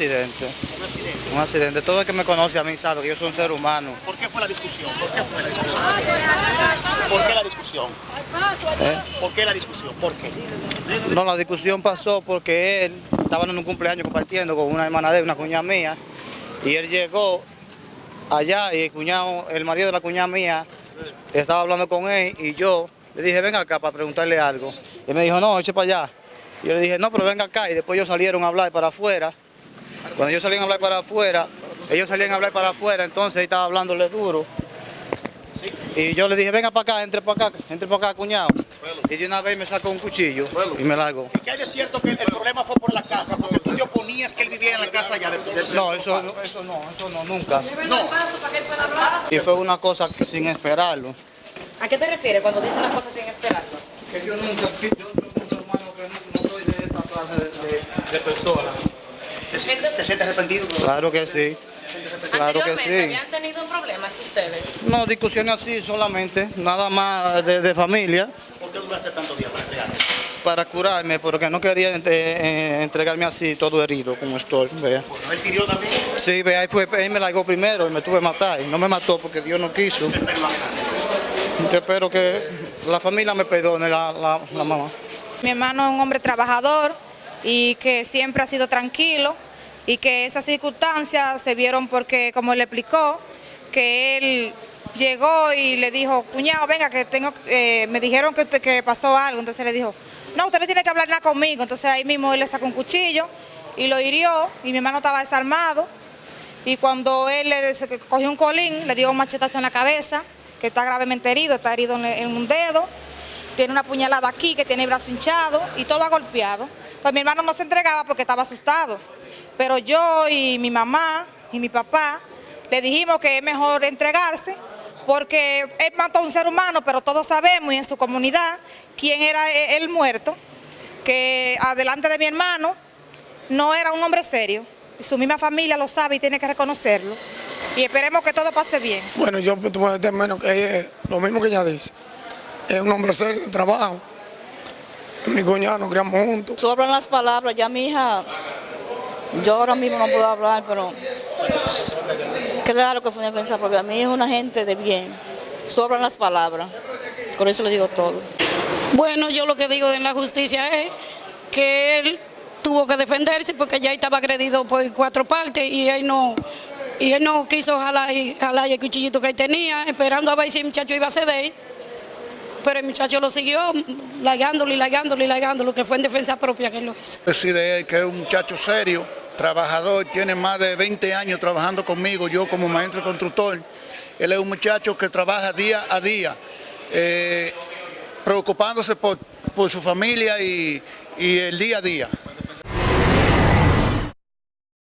accidente. Un accidente. Un accidente. Todo el que me conoce a mí sabe que yo soy un ser humano. ¿Por qué fue la discusión? ¿Por qué fue la discusión? ¿Por qué la discusión? ¿eh? ¿Por qué la discusión? ¿Por qué? No, la discusión pasó porque él estaba en un cumpleaños compartiendo con una hermana de él, una cuñada mía, y él llegó allá y el cuñado, el marido de la cuñada mía, estaba hablando con él y yo le dije, venga acá para preguntarle algo. Y él me dijo, no, eche para allá. Y yo le dije, no, pero venga acá. Y después ellos salieron a hablar para afuera. Cuando ellos salían a hablar para afuera, ellos salían a hablar para afuera, entonces estaba hablándole duro. Y yo le dije, venga para acá, entre para acá, entre para acá, cuñado. Y de una vez me sacó un cuchillo y me largó. ¿Y qué hay de cierto que el, el problema fue por la casa? Porque tú te oponías que él viviera en la casa allá de, de- No, eso, no, eso no, eso no, nunca. No. Y fue una cosa que sin esperarlo. ¿A qué te refieres cuando dices las cosas sin esperarlo? Que yo nunca, yo soy un ser humano que no, no soy de esa clase de, de, de personas. ¿Te, sientes- te sientes arrepentido? Claro que sí, claro que sí. habían tenido problemas ustedes. No, discusiones así solamente, nada más de, de familia, ¿Por qué duraste tantos días para entregar? para curarme, porque no quería eh, entregarme así, todo herido, como estoy, vea. Él pidió también. Sí, vea, ahí fue, él me largó primero y me tuve que matar, y no me mató porque Dios no quiso. Yo espero que la familia me perdone, la, la, la mamá. Mi hermano es un hombre trabajador y que siempre ha sido tranquilo y que esas circunstancias se vieron porque, como él explicó, que él llegó y le dijo, cuñado, venga, que tengo, eh, me dijeron que, que pasó algo. Entonces le dijo, no, usted no tiene que hablar nada conmigo. Entonces ahí mismo él le sacó un cuchillo y lo hirió y mi hermano estaba desarmado. Y cuando él le cogió un colín, le dio un machetazo en la cabeza, que está gravemente herido, está herido en, en un dedo, tiene una puñalada aquí, que tiene el brazo hinchado y todo golpeado. Pues mi hermano no se entregaba porque estaba asustado. Pero yo y mi mamá y mi papá le dijimos que es mejor entregarse porque él mató a un ser humano, pero todos sabemos y en su comunidad quién era e- el muerto, que adelante de mi hermano no era un hombre serio. Su misma familia lo sabe y tiene que reconocerlo. Y esperemos que todo pase bien. Bueno, yo puedo menos que es lo mismo que ella dice. Es un hombre serio de trabajo. Mi cuñado nos criamos juntos. Sobran las palabras, ya mi hija, yo ahora mismo no puedo hablar, pero claro que fue una defensa propia. Mi hija es una gente de bien, sobran las palabras, por eso le digo todo. Bueno, yo lo que digo en la justicia es que él tuvo que defenderse porque ya estaba agredido por cuatro partes y él no y él no quiso jalar, y- jalar el cuchillito que él tenía, esperando a ver si el muchacho iba a ceder. Pero el muchacho lo siguió lagándolo y lagándolo y lagándolo, que fue en defensa propia que lo hizo. Decide él que es un muchacho serio, trabajador, tiene más de 20 años trabajando conmigo, yo como maestro constructor. Él es un muchacho que trabaja día a día, eh, preocupándose por, su familia y el día a día.